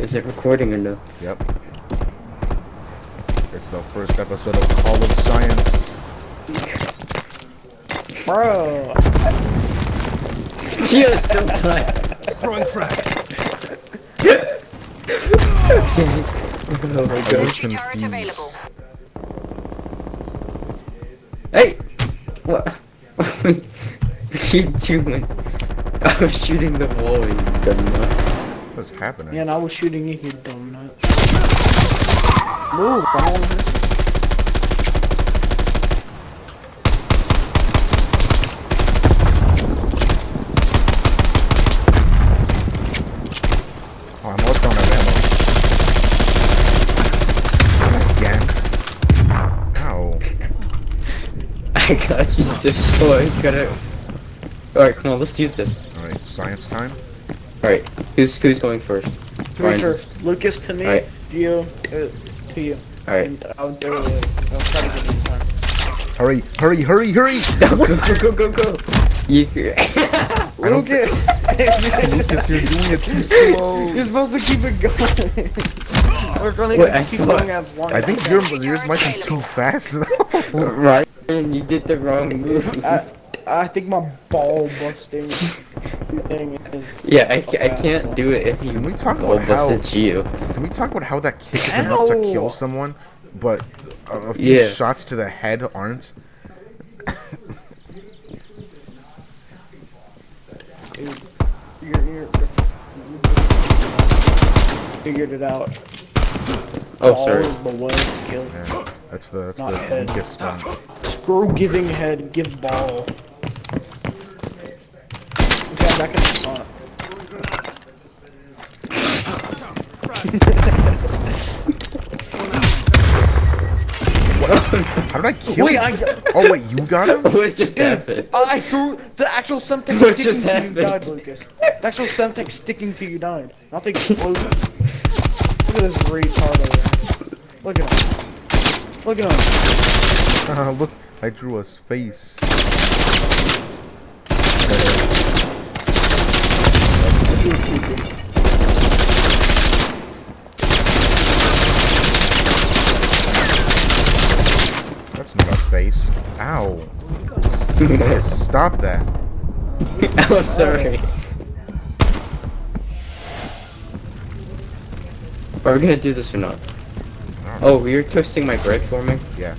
Is it recording or no? Yep. It's the first episode of Call of Science. Bro. Just still time. Throwing frag. oh my I was gosh. Turret confused. available. Hey! What? what are you doing? I was shooting the wall, you dumb nut. What's happening? Yeah, and I was shooting you, you dumb nut. Move, I don't wanna hurt Oh, I'm almost out of ammo. Again? Ow. I got you, destroyed. Gotta. Alright, come on, let's do this. Alright, science time? Alright, who's who's going first? To Ryan. first. Lucas to me, Alright. you uh, to you. Alright. And I'll do it. I'll try to get in time. Hurry, hurry, hurry, hurry! go, go, go, go, go! You, I don't Lucas! Lucas, you're doing it too slow. You're supposed to keep it going. We're gonna Wait, I keep thought- going as long I think we your can. yours might be too fast though. Ryan, you did the wrong move. I, I think my ball busting thing is. yeah, I, I can't do it if you Can we talk about how- you. Can we talk about how that kick is enough to kill someone, but a, a few Yeah. shots to the head aren't? Dude, you're, you're, figured it out. Oh, Ball sorry. is the way to kill. Yeah, that's the that's Not the head. weakest one. Screw giving head, give ball. Okay, back in the spot. How did I kill Wait, you? I, Oh wait, you got him? What just happened? I threw the actual something What sticking just to you died, Lucas. The actual something sticking to you died. Not the explosion. Look at this retard over there. Look at him. Look at him. Uh, look, I drew his face. That's not a face. Ow. Stop that. oh, sorry. Are we gonna do this or not? Oh, you're toasting my bread for me? Yeah.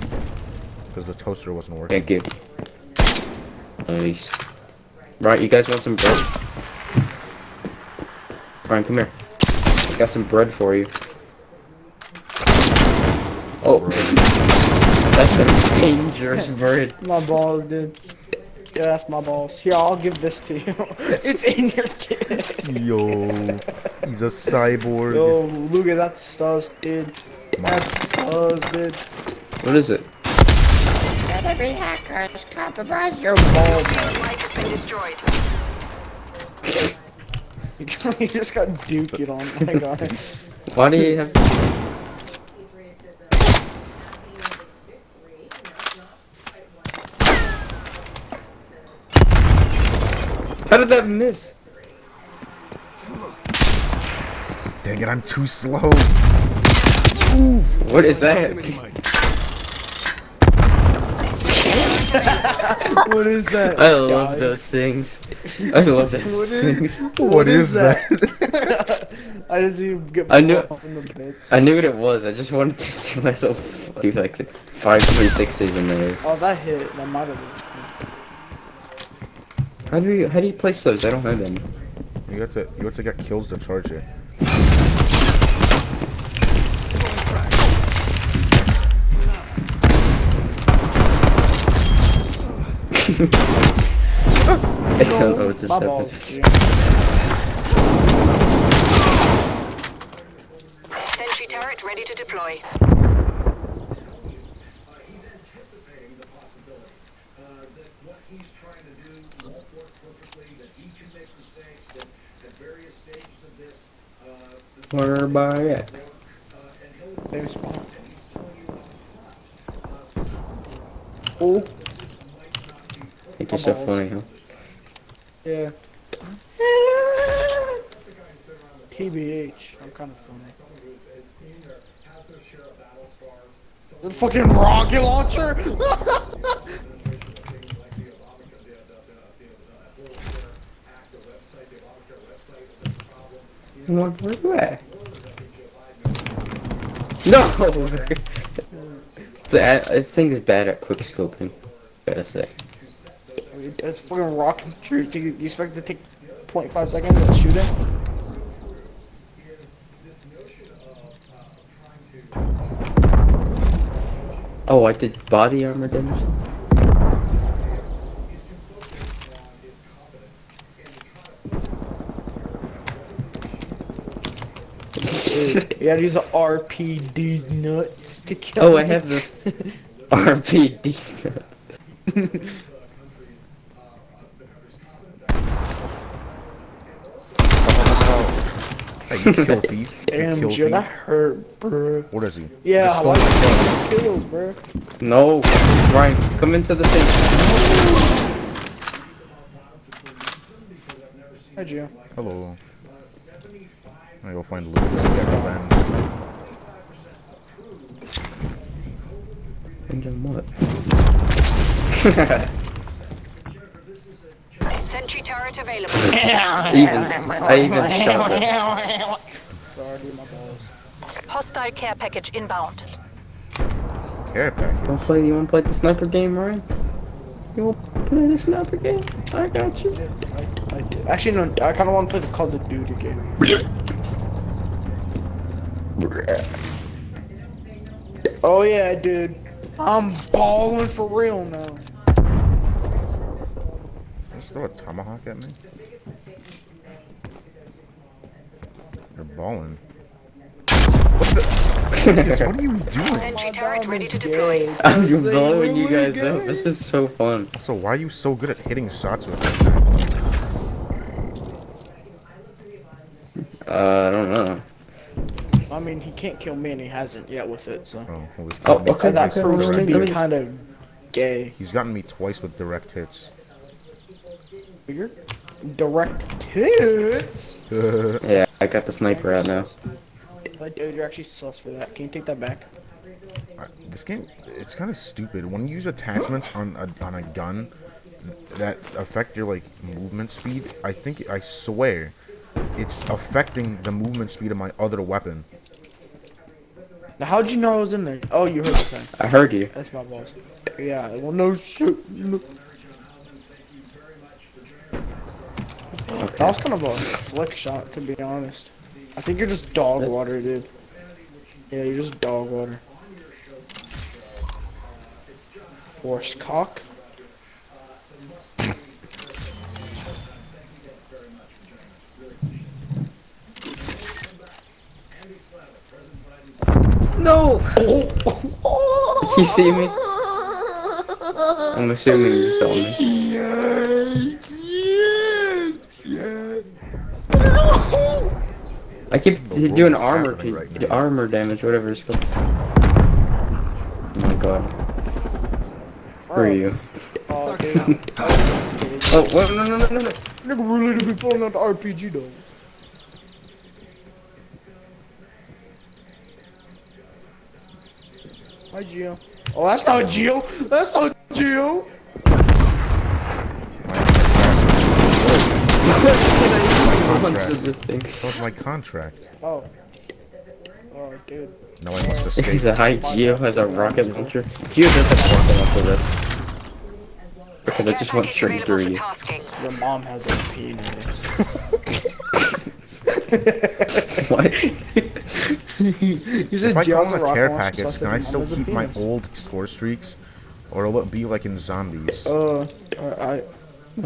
Because the toaster wasn't working. Thank you. Nice. Right, you guys want some bread? Ryan, come here. I got some bread for you. Oh, that's a dangerous bird. My balls, dude. Yeah, that's my balls. Here, I'll give this to you. it's in your kit. Yo, he's a cyborg. Yo, look at that sus, dude. That's sus, dude. What is it? Enemy hackers, compromise your balls. Your Life has been destroyed. you just got duked on. my god. Why do you have? How did that miss? Dang it, I'm too slow. What is that? what is that? I love guys? those things. I love those What is- things. what is, that? I just see him get I knew- in the bit. I knew what it was. I just wanted to see myself do like five three sixes in there. Oh, that hit. That might have been. How do you how do you place those? I don't have any. you have to you have to get kills to charge it. I don't know what just My happened. Sentry turret ready to deploy. He's anticipating the possibility uh, that what he's trying to do won't work perfectly, that he can make mistakes, that at various stages of this, uh, the Where by at? uh, and he'll Baby spawn. and he's telling you up front, Oh, I think you're so funny, huh? yeah. TBH. I'm kind of funny. someone who is, is seen or has their share of battle scars. Some The fucking rocket launcher. administration of things like the Obamacare, the, the, the, the, the Affordable Care Act, the website, the Obamacare website is such a What, where you at? No! that, I think is bad at quick scoping. Gotta say. It's fucking rocket launcher. You, you expect it to take 0.5 seconds to shoot it? Oh, I did body armor damage. You gotta use a RPD nuts to kill Oh, I have the RPD stuff. Hey, you kill thief. Damn, kill Joe, that hurt, bro. What is he? Yeah, Just I like my gun. kills, bro. No, Ryan, come into the thing. Hi, Joe. Hello. I go find Lucas and get revenge. And then what? Sentry turret available. even, I even shot it. Sorry, dude, my balls. Hostile care package inbound. Care package. Wanna play? You wanna play the sniper game, Ryan? You wanna play the sniper game? I got you. I, I. Actually, no, I kind of want to play the Call of Duty game. Oh yeah, dude. I'm balling for real now. Just throw a tomahawk at me. You're balling. What the? What are you doing? Sentry turret ready to deploy. I'm blowing you guys up. This is so fun. So why are you so good at hitting shots with that? Uh, I don't know. I mean, he can't kill me, and he hasn't yet with it. So Oh, well, he's Oh, gotten me okay, that twice okay, with proves to direct be hits. kind of gay. He's gotten me twice with direct hits. You're direct tits. Yeah, I got the sniper out now. But dude, you're actually sus for that. Can you take that back? I- This game, it's kind of stupid. When you use attachments on a, on a gun that affect your like movement speed, I think I swear it's affecting the movement speed of my other weapon. Now, how'd you know I was in there? Oh, you heard the thing. I heard you. That's my balls. Yeah, well, no shit. No. That was kind of a flick shot, to be honest. I think you're just dog water, dude. Yeah, you're just dog water. Horse cock. No! you see me? I'm assuming you saw me. I keep doing armor, right now. armor damage, whatever it's called. Oh my god. Where are you? Oh. Oh, wait, no, no, no, no, no. Nigga really to be pulling out the RPG though. Hi, Gio. Oh, that's not Gio. That's not Gio. Contract. This thing. That was my contract. Oh. Oh, dude. Now I must escape. He's a high Gio has a rocket launcher. Gio does have a rocket launcher though. Okay, that just went straight through you. Your mom has a penis. What? you said If I Gio's call a in a rocket care I package, can I still mom has a keep my old score streaks? Or will it be like in zombies? Uh, I.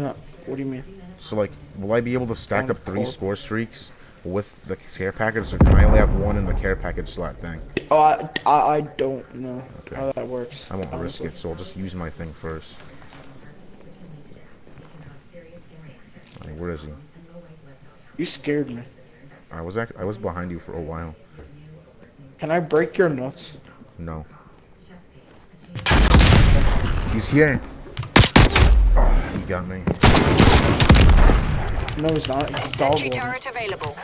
Uh, what do you mean? So like, will I be able to stack On up three call. score streaks with the care package, or can I only have one in the care package slot thing? Oh, I, I, I don't know Okay. how that works. I won't risk it, so I'll just use my thing first. Where is he? You scared me. I was act- I was behind you for a while. Can I break your nuts? No. He's here. Oh, he got me. No, he's not. He's dog Sentry water. turret available.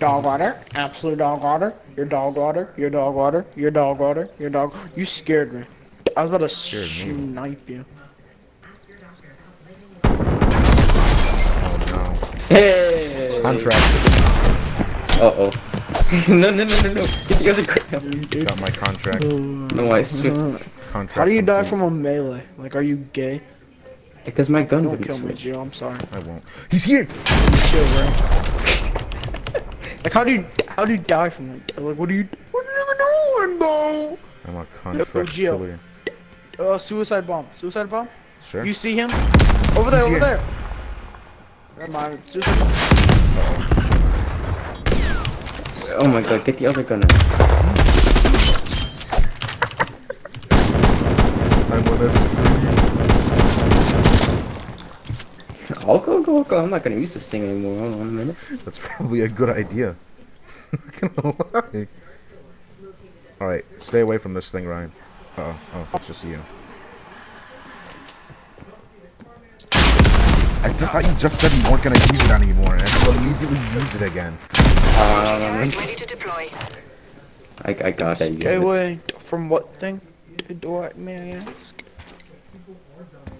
Dog water, absolute dog water. Your dog water, your dog water, your dog water, your dog. You scared me. I was about to Scared me. snipe you. Oh Hey. Contract. Uh oh. no, no, no, no, no. You the other ground. Got my contract. No, I swear. Contract. How do you die from a melee? Like, are you gay? Because my gun Don't wouldn't kill me, switch. Gio. I'm sorry. I won't. He's here. Chill, bro. like, how do you how do you die from that? Like, what do you what are you doing, bro? I'm a contract Gio. killer. Uh, suicide bomb. Suicide bomb. Sure. You see him? Over there, He's over here. there. Never mind. Suicide bomb. Oh my god, get the other gun out. I'm with us. I'll go, go, go. I'm not gonna use this thing anymore. Hold on a minute. That's probably a good idea. Gonna. Alright, stay away from this thing, Ryan. Uh oh, oh, it's just you. I just thought you just said you weren't gonna use it anymore, and you immediately use it again. Um, Charge ready to deploy. I, I got it. Stay away from what thing? Do I may I ask?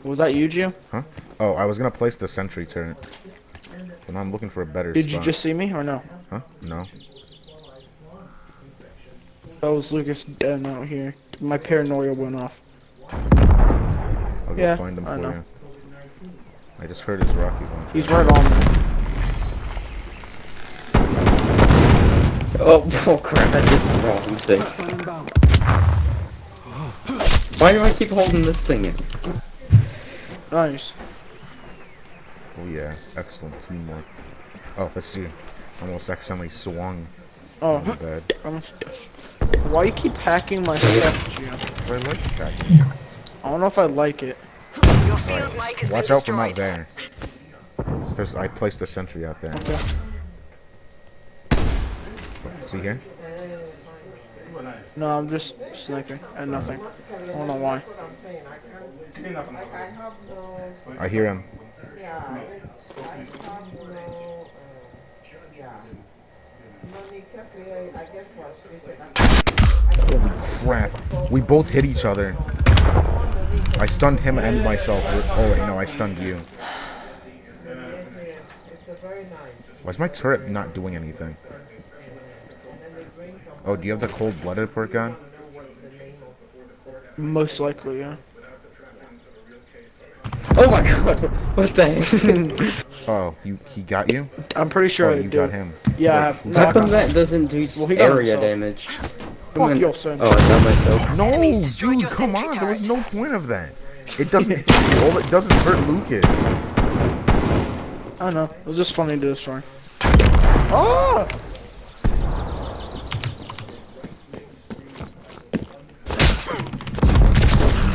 Was that you, Gio? Huh? Oh, I was gonna place the sentry turret. But I'm looking for a better Did spot. you just see me or no? Huh? No. That was Lucas dead out here. My paranoia went off. I'll go Yeah, find him I for know. you. I just heard his rocket launcher. He's right on me. Oh, oh crap, I did the wrong thing. Why do I keep holding this thing in? Nice. Oh yeah, excellent teamwork. Oh, that's you. Almost accidentally swung. Oh, Not bad. I'm- why you keep hacking my stuff, Gio? I like that. I don't know if I like it. Your field mic Watch been out from out there. Because I placed a sentry out there. Okay. See here? No, I'm just sniping and nothing. I don't know why. I hear him. Holy crap. We both hit each other. I stunned him and myself. Oh wait, no, I stunned you. Why is my turret not doing anything? Oh, do you have the cold-blooded perk gun? Most likely, yeah. Oh my god, what the heck? Oh, you he got you? I'm pretty sure Oh, I you do. got him. Yeah, I Wait, have. No, How come that doesn't do Well, area himself. damage? Fuck your son. Oh, I got myself. No, dude, come on. There was no point of that. It doesn't. All it does is hurt Lucas. I know. It was just funny to destroy. Oh! Ah!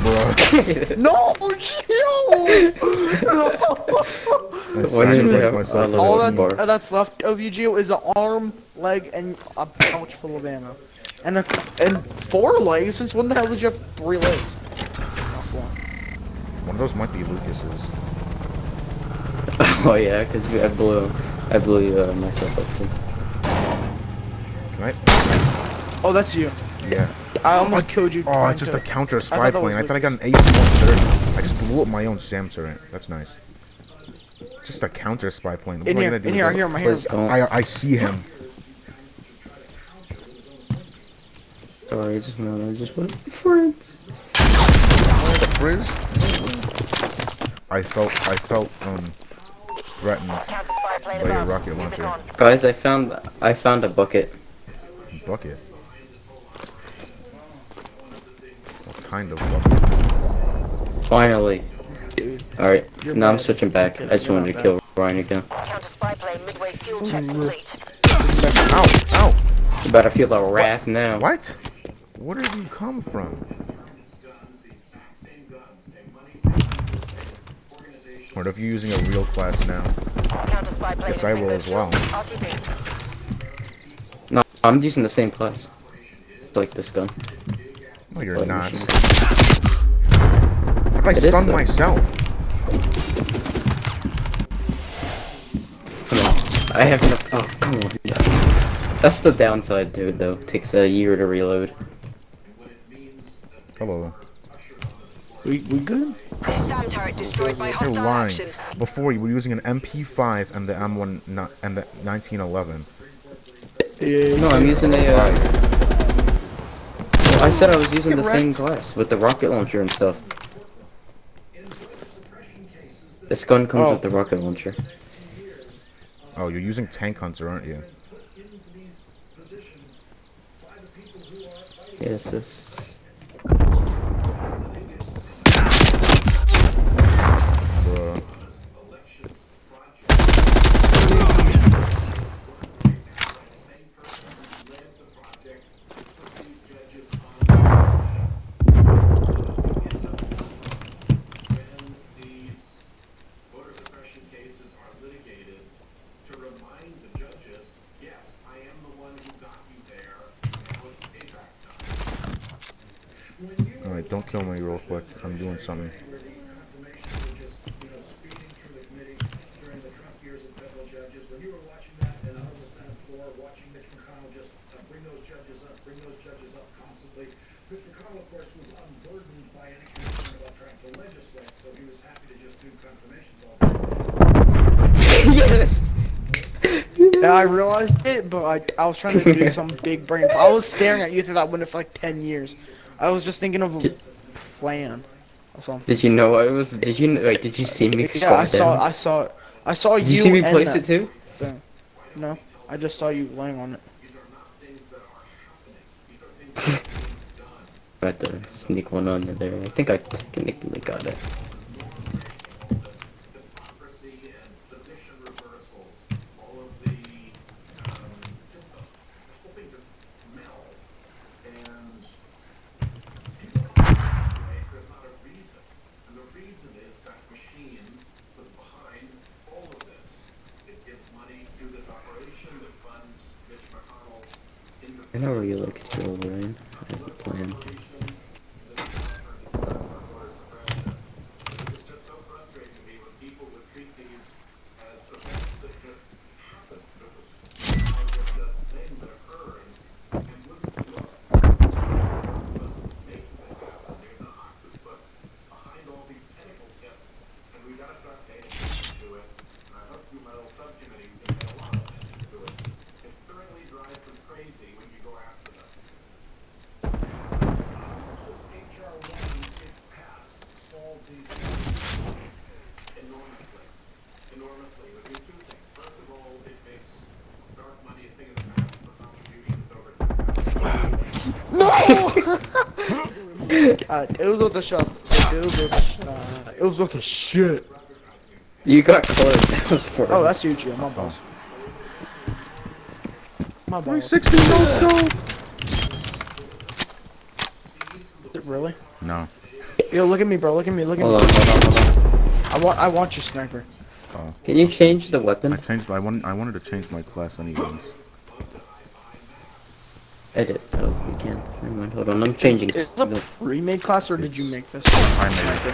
Bruh. No, Gio! I Why didn't they have myself all for All this that, uh, that's left of you, Gio, is an arm, leg, and a pouch full of ammo. And a, and four legs? Since when the hell did you have three legs? One of those might be Lucas's. Oh yeah, because I blew, I blew uh, myself up too. Right? Oh, that's you. Yeah. I almost killed you. Oh, it's just a counter spy thought that plane. I thought I got an ace in one. I just blew up my own SAM turret. That's nice. Just a counter spy plane. What In am I here, gonna do in with here, I this? hear him, I hear Please I, I see him. Sorry, I just wanted, I just wanted friends. The frizz? I felt, I felt, um, threatened. Counter spy plane By your rocket launcher. Guys, I found, I found a bucket. Bucket. What kind of bucket? Finally. All right, now I'm switching back. I just wanted to kill Ryan again. Counter spy plane midway fuel check Mm. complete. Ow! Ow! You better feel the wrath now. What? Where did you come from? What if you're using a real class now? Counter spy plane Yes, I will as well. RTB. No, I'm using the same class. It's like this gun. No, you're Blood not. machine. I is, stunned myself. Come on. I have enough. Oh, come on. That's the downside to it, though. takes a year to reload. Hello. We we good? SAM turret destroyed by You're hostile lying. action. Before you were using an MP5 and the M1 and the 1911. Yeah. No, I'm using a. Uh, I said I was using the same glass with the rocket launcher and stuff. This gun comes Oh. with the oh. rocket launcher. Oh, you're using Tank Hunter, aren't you? into these positions by the people who are fighting Yes, this. Bruh. elections project. Same person who led the project put these judges on when these voter suppression cases are litigated to remind the judges, yes, I am the one who got you there. Now it's payback time. Alright, don't kill me real quick. I'm doing something. where the confirmation were just, you know, speeding through the committee during the Trump years of federal judges. When you were watching that and out on the Senate floor, watching Mitch McConnell just uh, bring those judges up, bring those judges up constantly. Mitch McConnell, of course, was unburdened by any concern about trying to legislate, so he was happy to just do confirmations all day. yes! Yeah, I realized it, but I, I was trying to do some big brain. I was staring at you through that window for like ten years. I was just thinking of plan or something. Did you know I was? Did you like? Did you see me Yeah, I saw. down? I saw. I saw Did you. you see me place it too? thing. No, I just saw you laying on it. These are not things that are happening. These are things that are being done. I had to sneak one under there. I think I technically got it. hypocrisy and position reversals, all of the, um, just the whole thing just meld. And people don't right? There's not a reason. And the reason is that machine was behind all of this. It gives money to this operation that funds Mitch McConnell's I know where you like to go, Ryan. I a plan. It's just so frustrating to me when people would treat these as events that just happened. It was somehow just a thing that occurred and wouldn't look. There's was making this happen. There's an octopus behind all these tentacle tips, and we gotta start paying attention to it. And I hope through my little subcommittee we can pay a lot of attention to it. It certainly drives them crazy when you go after them. HR one, if passed, solve these enormously. Enormously. It would do two things. First of all, it makes dark money a thing of the past for contributions over God, it was with a shot. It was with a shot. It was with a shit. You got close. That was for. Oh, that's you, Gio. My balls. My balls. 360 no scope! Is it really? No. Yo, look at me, bro. Look at me. Look at Hold me. on, hold on, hold on. I want. I want your sniper. Oh. Can you change the weapon? I changed. I wanted. I wanted to change my class anyways. Edit. Oh, you can. Never mind. Hold on. I'm changing. Is this the- a pre-made class or did you make this? I made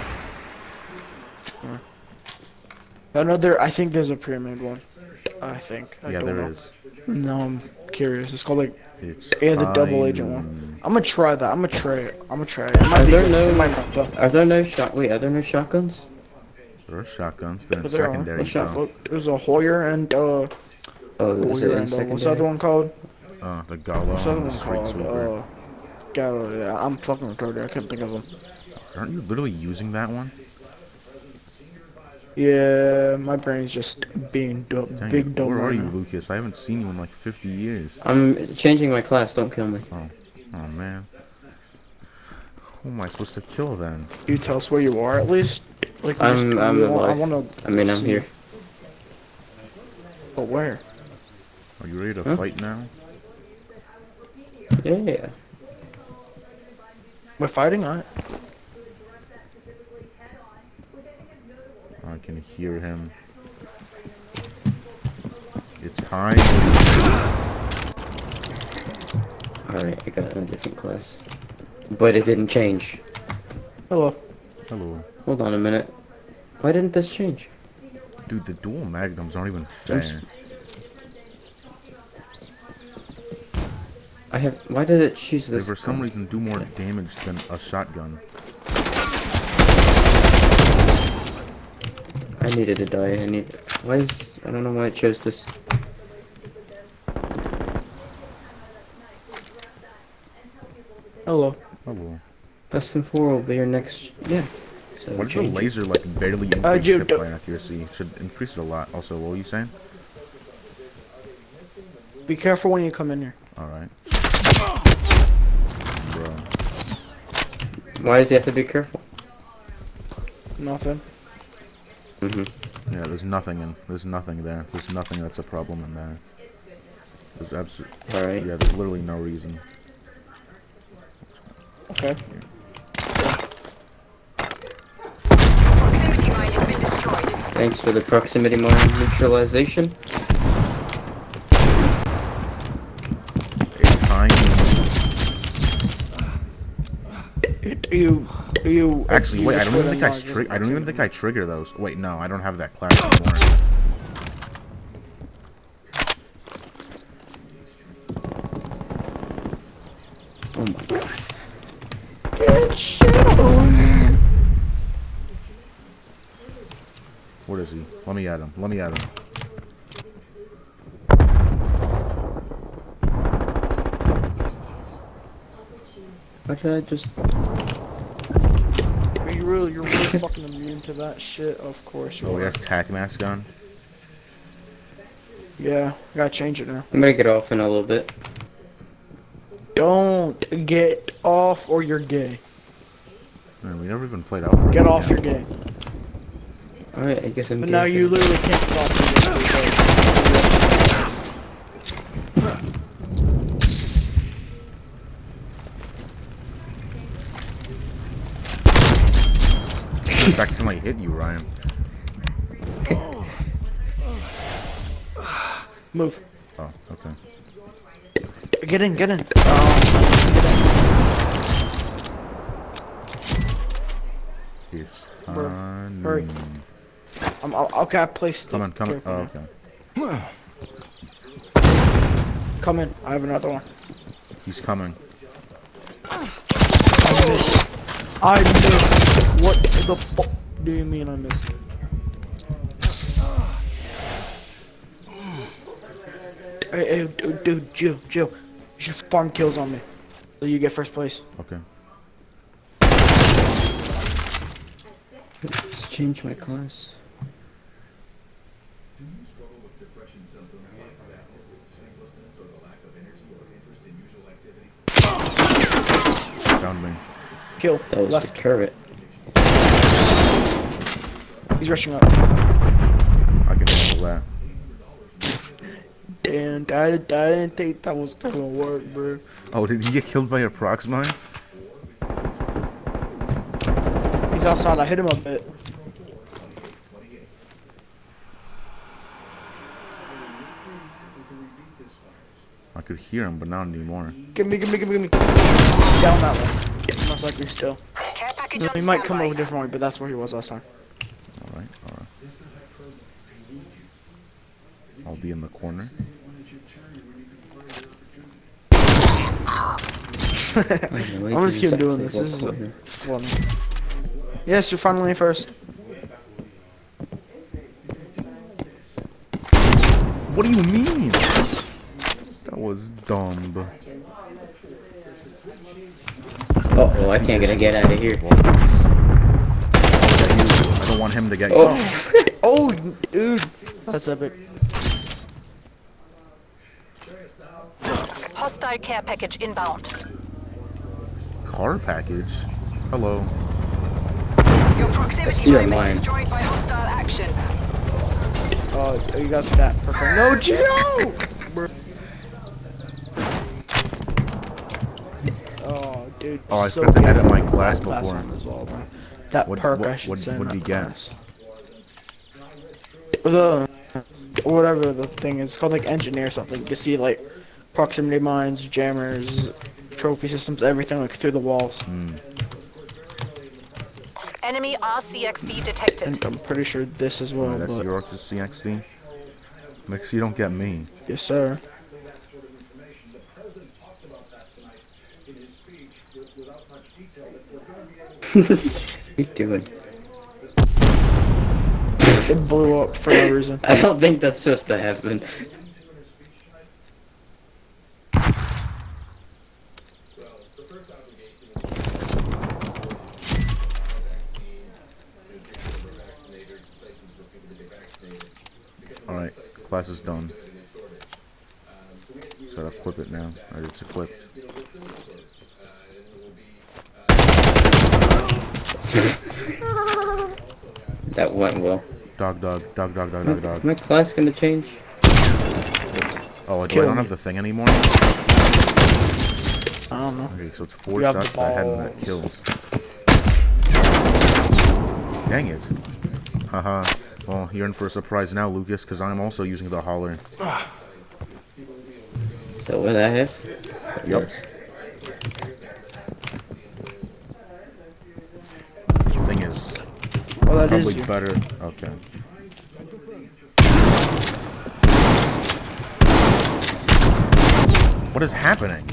it. Another. I think there's a pre-made one. I think. I Yeah, don't there know. is. No, I'm curious. It's called like. It's. Yeah, the double agent one. I'm gonna try that. I'm gonna try it. I'm gonna try it. it Are there good. no- It might not, though. Are there no shot? Wait, are there no shotguns? There are shotguns. They're in there secondary What's that? though. Look, There's a Hauer and uh, Oh, is it Hauer and uh, what's the other one called? Uh, the Gallo What's the other one called? Uh, God, yeah, uh, I'm fucking retarded. I can't think of them. Aren't you literally using that one? Yeah, my brain's just being du- Dang big it. dumb Where are you, now. Lucas? I haven't seen you in like 50 years. I'm changing my class. Don't kill me. Oh, oh man. Who am I supposed to kill then? You tell us where you are at least. Like, I'm- I'm we want- I wanna. I mean, I'm see- here. But where? Are you ready to Huh? fight now? Yeah. We're fighting, alright. I can hear him. It's time. Alright, I got a different class. But it didn't change. Hello. Hello. Hold on a minute. Why didn't this change? Dude, the dual magnums aren't even I'm fair. I have. Why did it choose They this? for some gun? reason do more damage than a shotgun. I needed to die. I need. Why is? I don't know why it chose this. Hello. Hello. Best in four will be your next. Yeah. So What is the laser like barely Uh, increase you hip don't- accuracy? It should increase it a lot. Also, what were you saying? Be careful when you come in here. Alright. Bro. Why does he have to be careful? Nothing. Mm-hmm. Yeah, there's nothing in there's nothing there. There's nothing that's a problem in there. There's absolutely All right. yeah, there's literally no reason. Okay. Proximity mine has been destroyed. Thanks for the proximity mine neutralization. It's time. Are you? Are you? Actually, you wait. I don't even think I would've stri- marked I don't even think I trigger those. Wait, no, I don't have that class anymore. Oh my god. What is he? Let me at him. Let me at him. Why did I just? Are you really? You're really fucking immune to that shit. Of course Oh, he are. has tac mask on. Yeah. Gotta change it now. I'm gonna get off in a little bit. Don't get off, or you're gay. Man, we never even played out. Get off, you're gay. All right. I guess I'm. But gay now you literally can't get Just accidentally hit you, Ryan. Move. Oh, okay. Get in. Get in. Oh, It's Bro, time. hurry. I'm, I'll, okay, I placed. Come on, come on. Oh, okay. Come in. I have another one. He's coming. I missed. What the fuck do you mean I missed? Hey, hey, dude, dude, Jill, Jill. You should farm kills on me. So you get first place. Okay. Let's change my class. Found me. Kill. That was Left. the turret. He's rushing up. I can handle that. Damn, I, I didn't think that was gonna work, bro. Oh, did he get killed by a prox mine? He's outside. I hit him a bit. I could hear him, but not anymore. Give me, give me, give me, give me. Down that way. Yeah, most likely still. Care He might come over a different way, but that's where he was last time. Alright, alright. I'll be in the corner. I'm I'm just keep doing this. This is a fun. Yes, you're finally first. What do you mean? That was dumb. Oh, well, I can't gonna get out of here. I'll get you. I don't want him to get you. Oh, Oh, dude, that's epic. Hostile care package inbound. Car package? Hello. Your I proximity see your mine destroyed by hostile action. Oh, you got that. Perfect. No, Gio! Oh, dude. Oh, I so forgot to good. edit my class Class before. as well, bro. That What- perk what- I should what- say. what did not he get? The whatever the thing is it's called, like engineer something. You can see like proximity mines, jammers, trophy systems, everything like through the walls. Hmm. Enemy RCXD detected. And I'm pretty sure this as well. Oh, that's but your CXD? Make sure you don't get me. yes, sir. The president talked about that tonight in his speech with, without much detail. That we're going to be able to what are you doing? It blew up for no reason. I don't think that's supposed to happen. The first obligation was vaccines to get more vaccinators, places for people to get vaccinated. Because All right, class is done. So equip it now. Or it's equipped. That went well. Dog, dog, dog, dog, dog, dog, dog. My class gonna change? Oh, do I don't me. have the thing anymore? I don't know. Okay, so it's four You shots to the head and that kills. Dang it. Haha. well, you're in for a surprise now, Lucas, because I'm also using the hauler. So that what I have? Yup. Thing is, Oh, that is probably you. better. Okay. What is happening?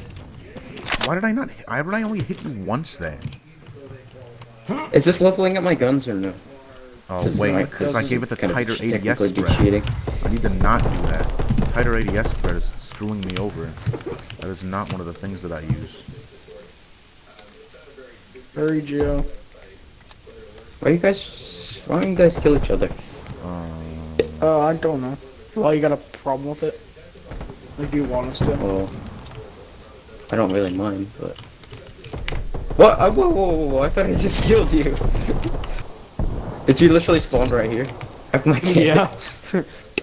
Why did I not? hit- Why did I only hit you once there? Is this leveling up my guns or no? Oh wait, because I gave it the tighter ADS be spread. I need to not do that. The tighter ADS spread is screwing me over. That is not one of the things that I use. Hurry, Gio. Why you guys? Why don't you guys kill each other? Uh, I don't know. Why you got a problem with it? Like, do you want us to? Well, I don't really mind, but. What? Uh, whoa, whoa, whoa, whoa! I thought I just killed you. Did you literally spawn right here? Have my Yeah.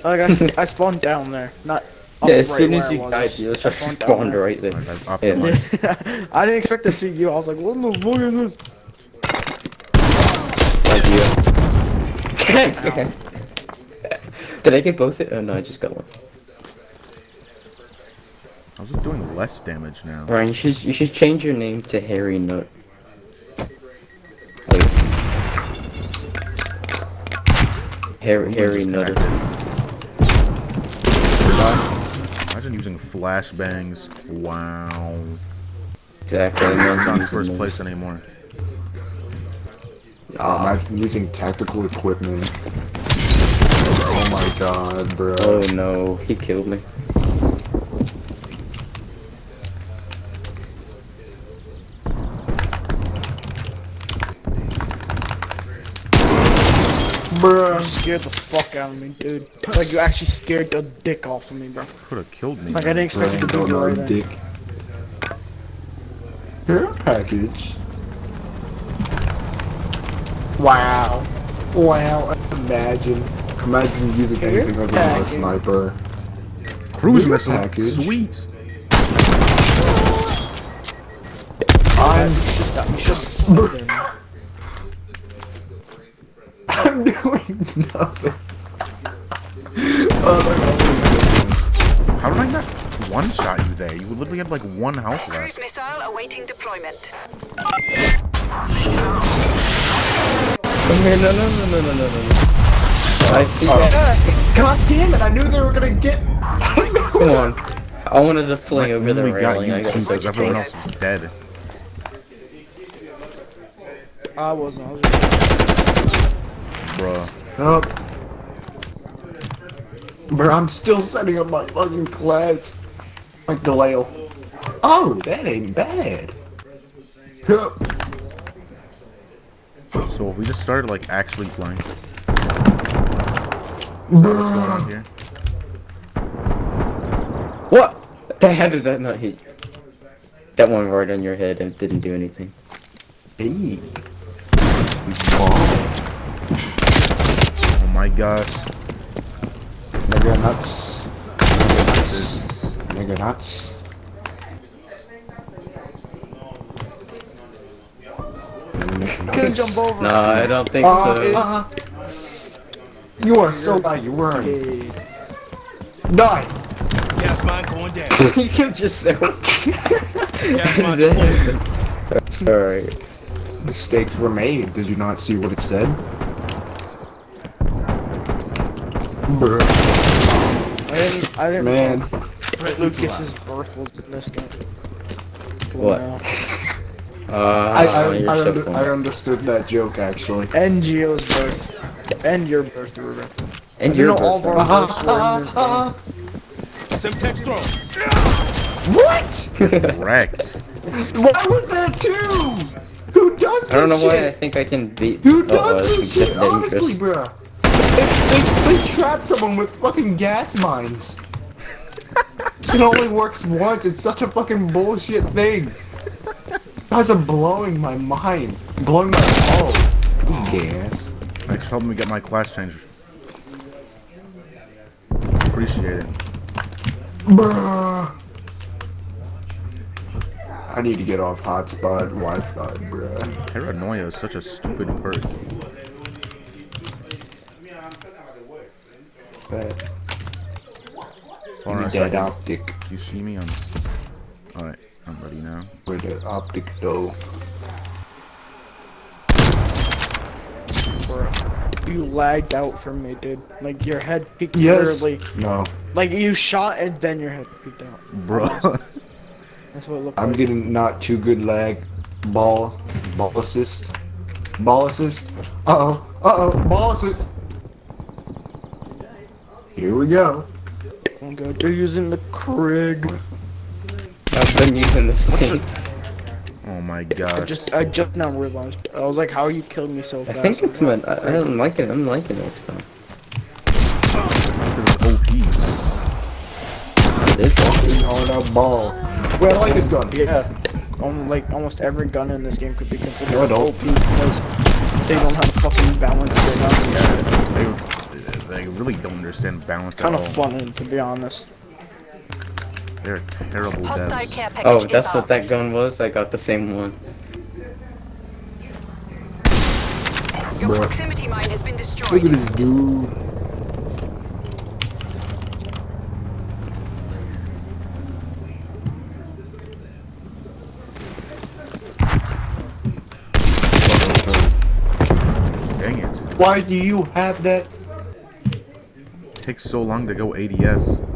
like, I, I spawned down there, not up Yeah, as right soon as you died, you I literally spawned spawned right there. Like, I've Yeah. I didn't expect to see you. I was like, what in the fuck is this? Did I get both? It? Oh no, I just got one. I was just doing less damage now. Brian, you should you should change your name to Harry Nut. Wait. Harry Harry Nutter. Imagine using flashbangs. Wow. Exactly. Not first place anymore. Ah, Imagine using tactical equipment. Oh my god, bro. oh no, he killed me. Bro, you scared the fuck out of me, dude. Like, you actually scared the dick off of me, bro. Could have killed me. Like, I didn't expect you to don't do it know, right there. dick. Care package. Wow. Wow. Imagine. Imagine using Care anything other than a sniper. Cruise Care missile. package. Sweet. I'm You. I'm doing nothing. oh, How did I not one shot you there? You literally had like one health left. Cruise missile awaiting deployment. Okay, no, no, no, no, no, no, no. I see that. God damn it! I knew they were gonna get. Come on. I wanted to fling I over the only got railing. you I got two so because everyone close. else was dead. I wasn't. I was just... Bruh. Up. Bro, I'm still setting up my fucking class. Like Delisle. Oh, that ain't bad. Hup. So if we just started like actually playing. Is that what's going on here? What? The how did that not hit? That one right on your head and it didn't do anything. Hey. Oh, my gosh. nigga nuts. Nigga nuts. Nigga nuts. Couldn't jump over. No, I don't think Uh, so. uh, you are so bad, you were. Okay. Die. Gas mine going down. you can just say. Gas mine deployed. Alright. Mistakes were made. Did you not see what it said? Bruh. I didn't. I didn't. Man, Threat Lucas's birth was in this game. What? Wow. Uh, I I, I, under. I understood that joke actually. And Gio's birth. And your birth, Ruben. and you your know all of birthday. our births were in this game. Some text thrown. What? Wrecked. Why was that two? Who does this I don't know why I think I can beat. Who oh, does it's this just shit? Honestly, dangerous. bro. They, they, they trap someone with fucking gas mines. it only works once. It's such a fucking bullshit thing. Guys are blowing my mind. Blowing my balls. Gas. Oh. Thanks for helping me get my class changed. Appreciate it. Bruh. I need to get off hotspot Wi-Fi, bruh. Paranoia is such a stupid perk. That Hold on a that second. optic. You see me? I'm. Alright, I'm ready now. Where the optic though? Bro. You lagged out from me, dude. Like your head peeked Yes. clearly. No. Like you shot and then your head peeked out. Bro. That's what it looked I'm like. getting not too good lag. Ball. Ball assist. Ball assist. Uh oh. Uh oh. Ball assist. Here we go. Oh god, they're using the Krig. I've been using this thing. oh my god. I just I just now realized. I was like, how are you killing me so fast? I think it's my. I, I'm liking. I'm liking this phone. That's 'cause it's OP. It is awesome. On a ball. Wait, I like this gun. Yeah. Um, like almost every gun in this game could be considered No, OP because they don't have fucking balance right now. They, they really don't understand balance Kind at of funny to be honest. They're terrible Hostile devs. Oh, that's what that gun was. I got the same one. Your Bruh. proximity mine has been Look destroyed. at this dude. Dang it. Why do you have that? It takes so long to go ADS.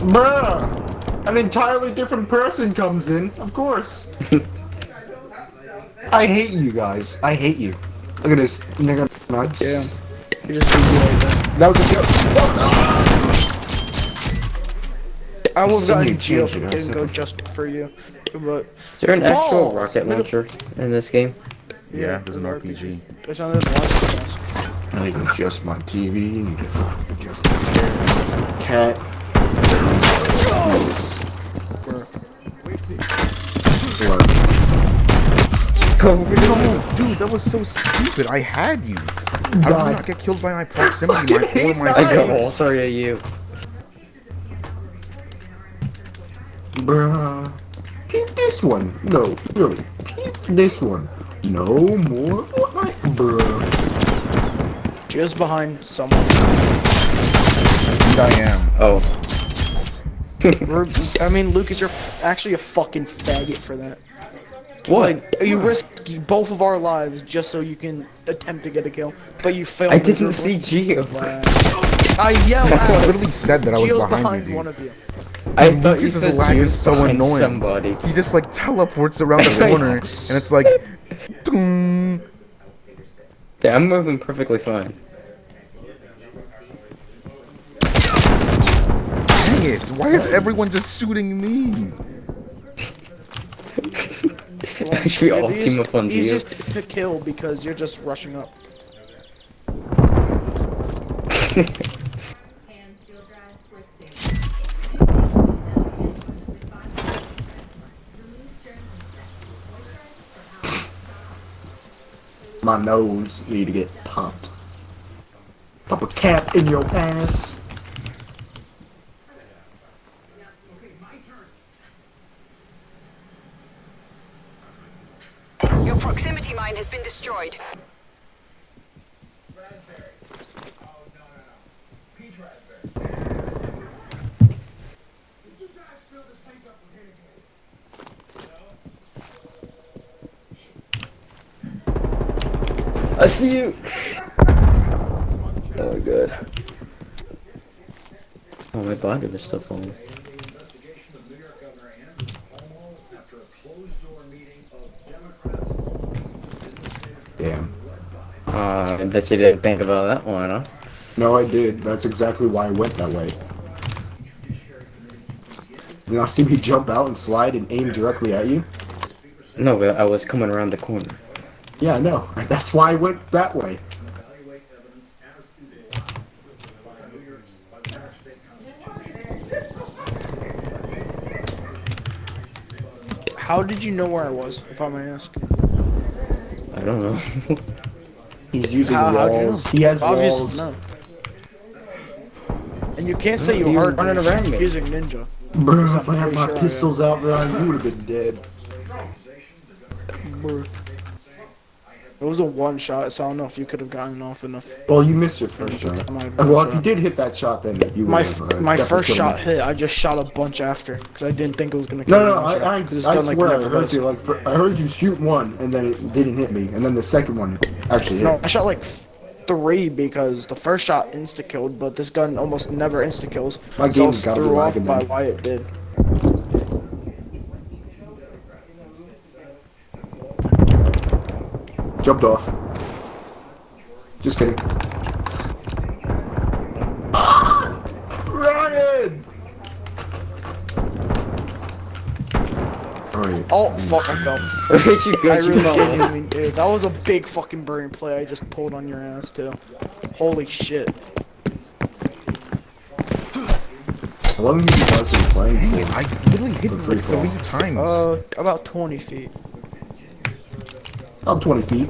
Bruh! An entirely different person comes in, of course. I hate you guys. I hate you. Look at this. Nigga nuts. Yeah. You just like that. That was a joke. I would have Somebody gotten Gio changed it, if I didn't go just for you. But Is there an actual Balls! rocket launcher in this game? Yeah, there's an RPG. there's another one. I need to adjust my TV. Need to adjust my chair. Cat. Work. Dude, that was so stupid. I had you. How did God. you not get killed by my proximity mine or my I got skills? all three of you. Bruh. Keep this one. No, really. Keep this one. No more Fortnite, bruh. Gio's behind someone. And I am. Oh. Rub- I mean, Lucas, you're actually a fucking faggot for that. What? Like, you risk both of our lives just so you can attempt to get a kill, but you failed. I didn't miserably. see Gio. Wow. I yell I literally said that I was Gio's behind, behind you, one of you. I thought you Lucas's said lag Gio is so annoying. Somebody. He just like teleports around the corner, and it's like. Yeah, I'm moving perfectly fine. Dang it! Why is everyone just shooting me? Should we all You're team up on Gio? Easiest to kill because you're just rushing up. Hands, field drive, workstation. Introducing Dell Hands with five Removes germs in seconds. Moisturizes for hours. My nose need to get popped. Pop a cap in your ass. Proximity mine has been destroyed. Oh? I see you. Oh, good. Oh, my body was still falling. Damn. Uh, I bet you didn't think about that one, huh? No, I did. That's exactly why I went that way. You now see me jump out and slide and aim directly at you? No, but I was coming around the corner. Yeah, no. That's why I went that way. How did you know where I was, if I may ask? I don't know. He's using How, how'd you know? walls. He has Obviously, walls. no. And you can't say you You were heard running around me. using ninja. Bro, if I had my sure I pistols out there, you would have been dead. Brr. It was a one shot, so I don't know if you could have gotten off enough. Well, you missed your first shot. Uh, Well, if you did hit that shot, then you My would have. Uh, my first shot hit, I just shot a bunch after because I didn't think it was gonna. kill No, no, I, I, I gun, like, swear I heard you. Like, for, I heard you shoot one, and then it didn't hit me, and then the second one actually hit. No, I shot like three because the first shot insta killed, but this gun almost never insta kills. My so I gotta be threw off by why it did. Jumped off. Just kidding. Ryan! Alright. Oh fuck! I fell. Where'd you go? I You really fell. genuinely did. That was a big fucking burning play I just pulled on your ass too. Holy shit. How long have you been playing Dang it, for? I literally hit For like three times. Uh, about 20 feet. About 20 feet.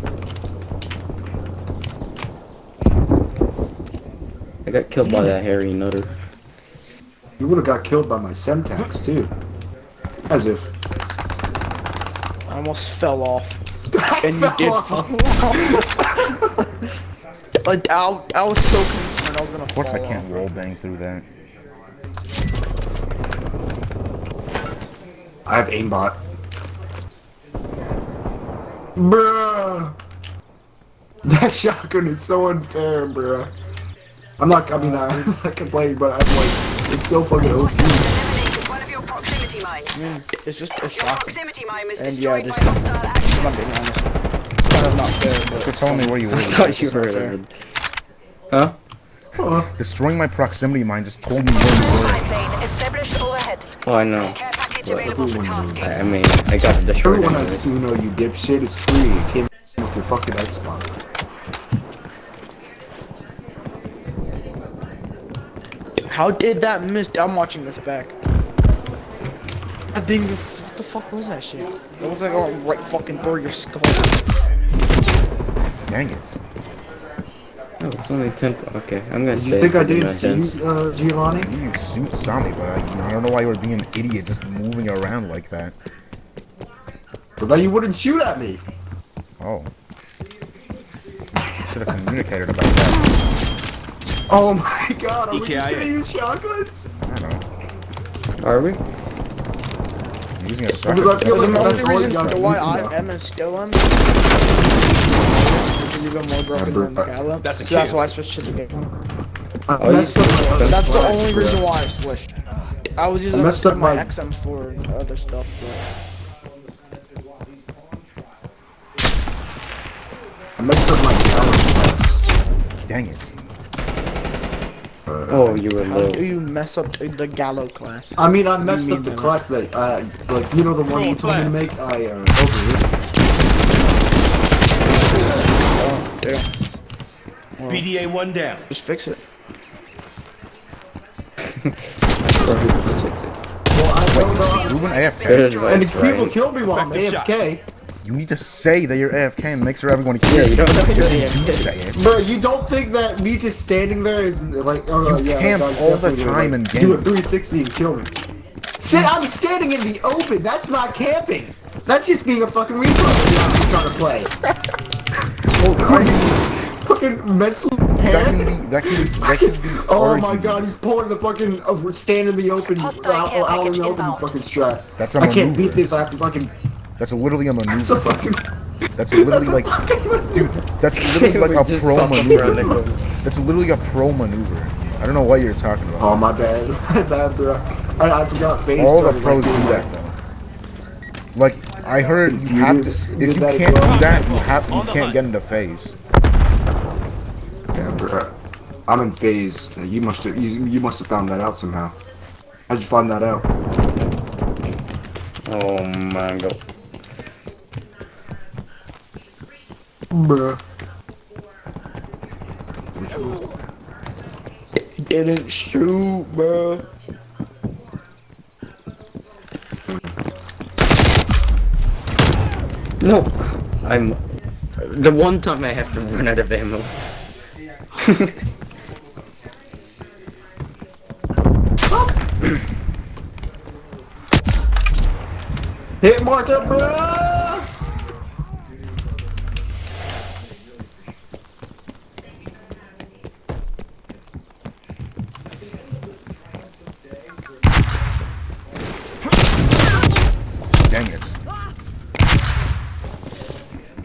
I got killed by that hairy nutter. You would have got killed by my Semtex too. As if. I almost fell off. And you did off. fall off. like, I, I was so concerned I was gonna of course I can't off. wall bang through that. I have aimbot. Bruh. That shotgun is so unfair, bruh. I'm not, I mean, I'm not complaining, but I'm like, it's so fucking OP. Eliminated one of your proximity mines. I mean, it's just a shocking. Proximity mine was And yeah, destroyed just- by hostile action. I'm not being honest. It's kind of not fair, You're but telling me where you I were. thought you It's not were fair. dead. Huh? Uh, Destroying my proximity mine just told me where you were. Pipeline established overhead. Oh, I know. Care package What? available for tasking. I I mean, I got it destroyed everyone anyways. has Uno, you dipshit. It's free. It came with your fucking Xbox. how did that miss? I'm watching this back. I think, what the fuck was that shit? It was like going right fucking through your skull. Dang it. Oh, it's only 10. Okay, I'm gonna You stay. think I didn't see dungeons. you, uh, Giovanni? You suit saw me, but I, you know, I don't know why you were being an idiot just moving around like that. But then you wouldn't shoot at me. Oh. Should have communicated about that. Oh my god, are we just EKIA. gonna use shotguns? I don't know. Are we? I'm using a Because shotgun. I feel The like only that's all you reason got why using I now. Even more broken than the Uh, Gallo. That's a so that's why I switched to the game. I Oh, you messed up my That's the only bro. reason why I switched. I was using messed up my my- XM4 and other stuff. But... I messed up my gallows Dang it. Oh, you were But how do you mess up the Gallo class? I mean, I messed mean up the class that, uh, like, you know the one you told me to make? I, uh, overridden. Damn. BDA one down. Just fix it. Well, I don't know. Ruben AFK. And people right? kill me while I'm AFK. You need to say that you're AFK and make sure everyone Yeah, you don't you're You say it. Bro, you don't think that me just standing there is like, oh, You yeah, camp that guy's all the definitely gonna, time like, in Do a 360 and kill me. Sit, I'm standing in the open. That's not camping. That's just being a fucking retard I'm trying to play. Well, I mean, fucking mental that can be, that can be, that can be Oh my god, he's pulling the fucking uh, stand in the open, Hostile out, care out in package the open inbound. fucking strat. That's a I can't beat this. I have to fucking. That's literally a It's a maneuver. fucking. That's literally like, fucking dude, that's literally like a pro pop up around the maneuver. corner. That's literally a pro maneuver. I don't know what you're talking about. Oh my bad, my bad, bro. I, I forgot face. All the pros like, do that though. Like I heard, you You have did to. you If you can't well? do that, you have. You can't hunt. get into phase. Yeah, bro. I'm in phase. You must have you, you must have found that out somehow. How'd you find that out? Oh my god. Bruh. Didn't shoot, bro. No, I'm. The one time I have to run out of ammo. Hit marker, bruh!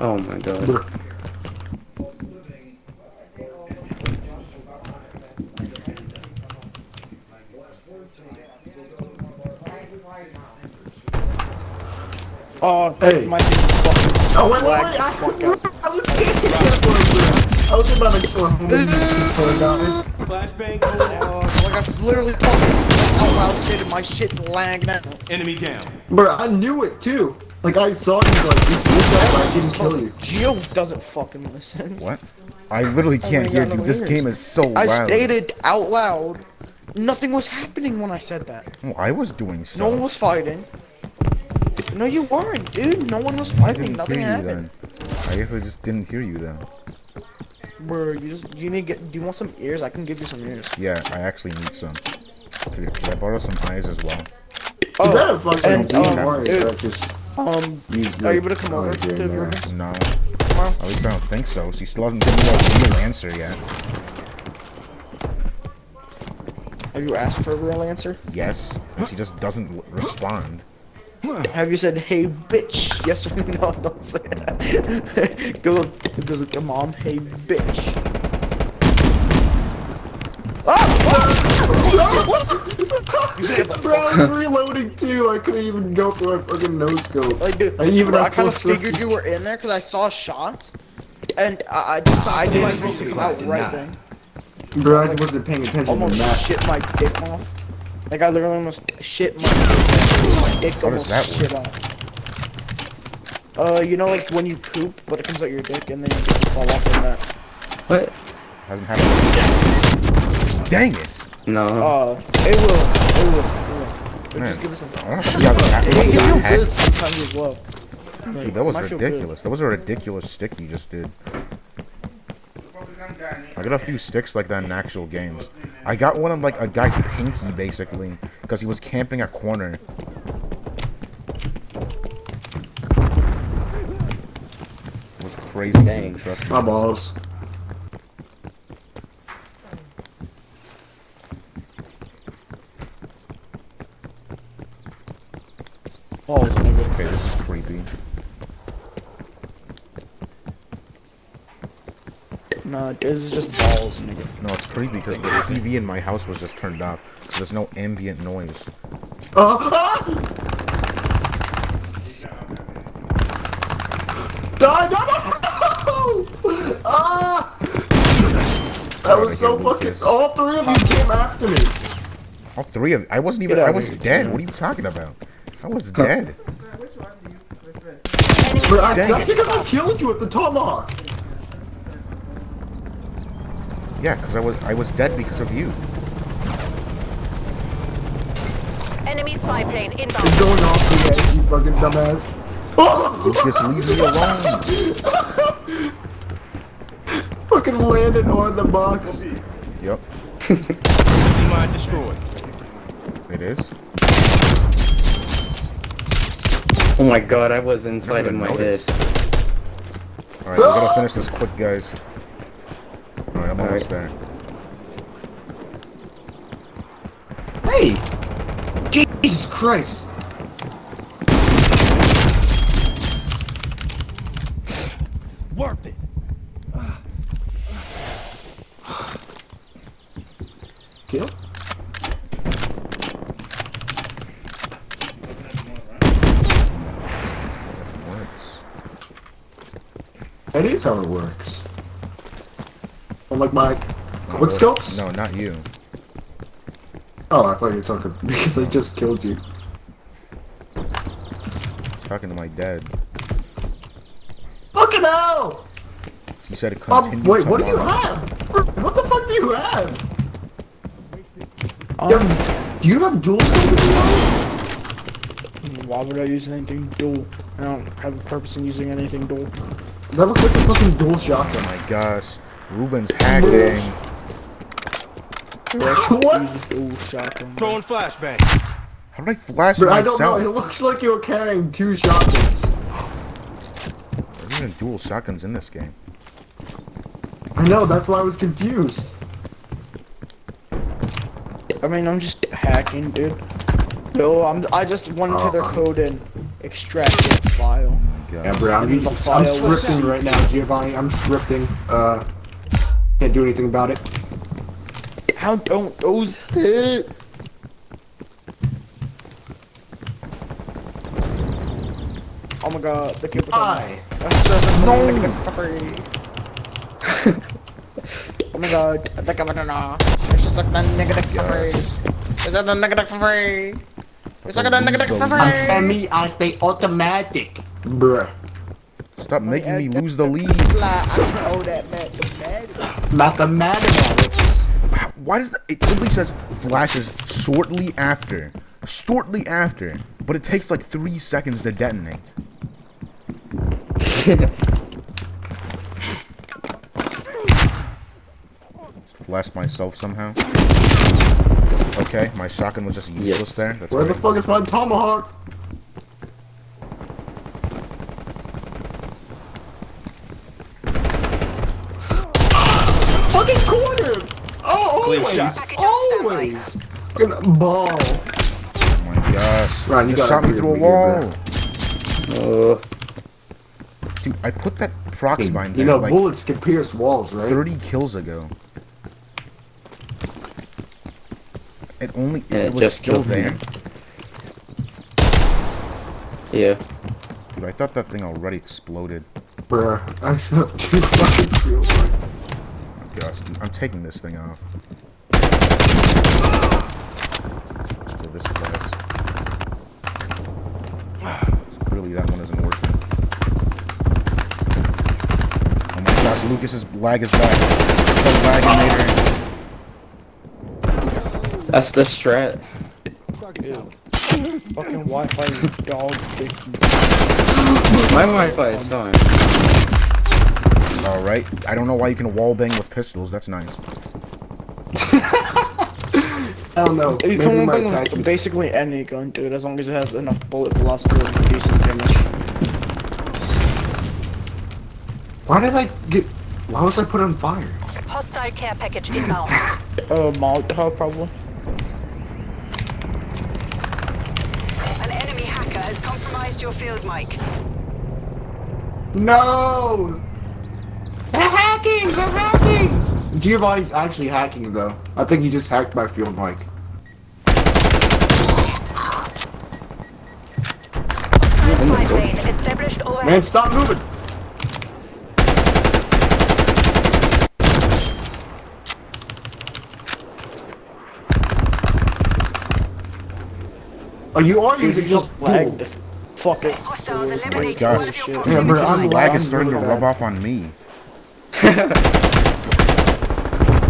Oh my god. Bruh. Oh, Hey. my thing is fucking Oh wait, wait, wait! I. I was standing there for a bruh. I was about to kill him. guys. Flashbang going out. Oh, like I literally fucking out loud said my shit lagging out. Enemy down. Bruh, I knew it too. Like I saw you like just look up, but I didn't kill you. Gio doesn't fucking listen. What? I literally can't my hear God, you. no This ears. game is so I loud. stated out loud. Nothing was happening when I said that. Oh, I was doing stuff. No one was fighting. No, you weren't, dude. No one was I fighting. Nothing hear you happened. then. I actually just didn't hear you then. Bro, you just you need to get. Do you want some ears? I can give you some ears. Yeah, I actually need some. Could, could I borrow some eyes as well? Oh, Is that a fucking and, don't um, worry, dude, just um, use are you the- able to come oh, over to the no. room? No. tomorrow? At least I don't think so. She still hasn't given me a real answer yet. Have you asked for a real answer? Yes. She just doesn't respond. Have you said, "Hey, bitch"? Yes or no? Don't say that. go, go look at mom. Hey, bitch. Ah! Ah! Ah! Bro, I was reloading too. I couldn't even go for a fucking no scope. Like, dude, I even bro, I kind of plus figured you were in there because I saw shots, and I, I just, I didn't Supplies even come out resupply right denied. then. Bro, I wasn't paying attention Almost to that. shit my dick off. Like I literally almost shit my dick. My dick How does almost that shit off. Uh, you know, like when you poop, but it comes out your dick, and then you just fall off from that. What? Hasn't happened yet. Dang it! No. Uh, it will. It will. It will. Man, just give it some. I want to see how that, It can feel that good sometimes as well. Dude, that was Might feel good. ridiculous. That was a ridiculous stick you just did. I got a few sticks like that in actual games. I got one of like a guy's pinky basically because he was camping a corner. It was crazy. Dang. Trust me. My balls. Oh, nigga. Okay, this is creepy. Nah, this is just balls, nigga. No, it's creepy because the TV in my house was just turned off. So there's no ambient noise. Uh, ah! Die, no, no, no! Ah! That was so fucking. Lucas. All three of you came after me. All three of I wasn't even. I was dead. What are you talking about? I was dead. Bro, I, Dang that's because I killed you with the tomahawk. Yeah, because I was I was dead because of you. Enemy spy plane It's inbound. going off the edge, you fucking dumbass. Oh! Lucas, leave me alone. fucking landed on the box. Yep, Mine destroyed. it is. Oh my god, I was inside of even my head. noticed. All right, we gotta finish this quick, guys. All right, I'm All almost right. there. Hey! Jesus Christ! Worth it. That is how it works. Oh, like my quick scopes? No, not you. Oh, I thought you were talking because I just killed you. Talking to my dad. Fucking hell! He said it Um, continued wait, what do you have? What the fuck do you have? Um, You have- do you have dual scope? why would I use anything dual? I don't have a purpose in using anything dual. That looks like a fucking dual shotgun. Oh my gosh. Ruben's hacking. what? Dual shotgun. Throwing flashbang. How did I flash But I don't know, myself? it looks like you were carrying two shotguns. There's even dual shotguns in this game. I know, that's why I was confused. I mean, I'm just hacking, dude. No, I'm. I just went into their Uh-uh. Oh. code and extracted the file. Yeah, bro, I'm, The I'm scripting right now, Giovanni. I'm scripting. Uh, can't do anything about it. How don't those hit? Oh my god, the kid Why? No! oh my god, the governor. It's just like the negative for free. Is that the negative for free? It's like the negative for free. I'm semi, I stay automatic. Bruh. Stop making me lose the lead. I know that mathematics. Mathematics. Why does the, it simply says flashes shortly after, shortly after, but it takes like three seconds to detonate. Flash myself somehow. Okay, my shotgun was just useless Yes. there. That's Where the fuck is my tomahawk? Oh, Clear always! shot. Package Always! Fucking ball. Oh my gosh. Ryan, you just gotta shot me through a with me here, wall. Uh, Dude, I put that prox mine there You know, like bullets can pierce walls, right? 30 kills ago. It only it, And it was just still killed me. there. yeah. Dude, I thought that thing already exploded. Bruh, I have two fucking field like Oh gosh, dude, I'm taking this thing off. Switch to this class. Clearly that one isn't working. Oh my gosh, Lucas's lag is back. It's the laginator. That's the strat. Fucking Wi-Fi dog dick. My Wi-Fi is fine. Alright. I don't know why you can wallbang with pistols. That's nice. I don't know. You can my bring attachment. basically any gun, dude, as long as it has enough bullet velocity and decent damage. Why did I get? Why was I put on fire? Hostile care package inbound. Uh, Molotov probably. An enemy hacker has compromised your field mic. No! They're hacking! They're hacking! Giovanni's actually hacking though. I think he just hacked my field mic. Hostile spy plane established overhead. Man, stop moving! Oh, you are Dude, using you just just lagged. Fuck it. Oh my eliminated gosh. one of your Yeah, proximity bro, Lucas's I'm lag lagging is starting to rub off on me.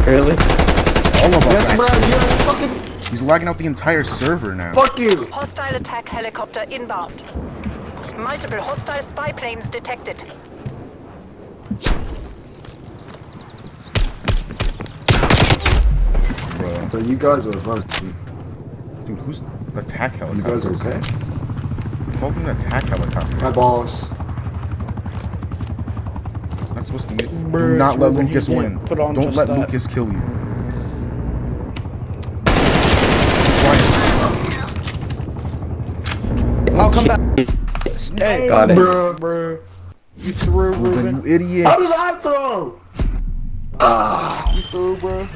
Really? All of us Yes, bro, actually. you're fucking. He's lagging out the entire server now. Fuck you! Hostile attack helicopter inbound. Multiple hostile spy planes detected. Bro. But you guys are fucking. Dude, who's attack helicopter? You helicopter? guys okay? Called an attack helicopter. My balls. Not supposed to be. Do Bruh, not let Lucas win. put on Don't let that. Lucas kill you. I'll come back. Hey, Got it. Bruh, bruh. You threw Ruben, Ruben. you idiots. How did I throw? Ah. You threw, bruh.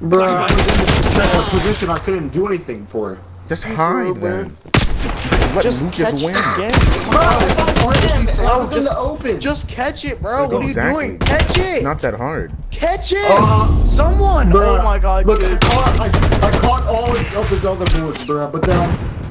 Bro, I was in this position I couldn't do anything for. Just hide then. Let Just Lucas catch win. The game. I was in the open open. Just catch it, bro. What Exactly. are you doing? Catch it. It's not that hard. Catch it. Uh, Someone. Bruh, oh my god, Look, I caught, I, I caught all of his other bullets, bro. but then I I've been